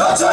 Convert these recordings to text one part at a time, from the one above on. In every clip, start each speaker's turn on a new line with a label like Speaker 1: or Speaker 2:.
Speaker 1: 4丁目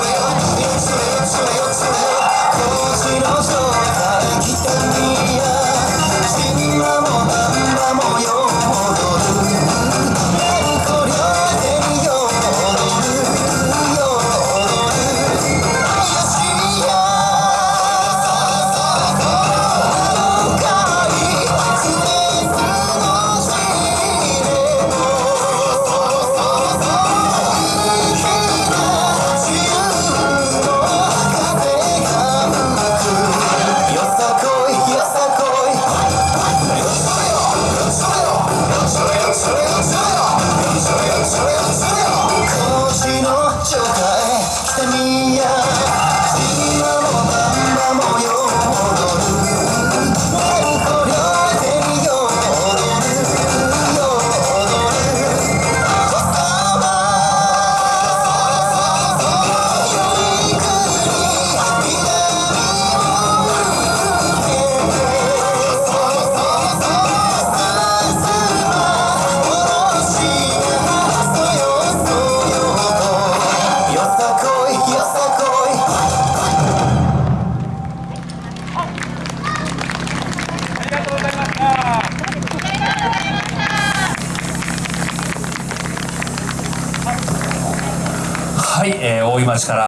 Speaker 1: Oh,
Speaker 2: my God. い、えー、大井町から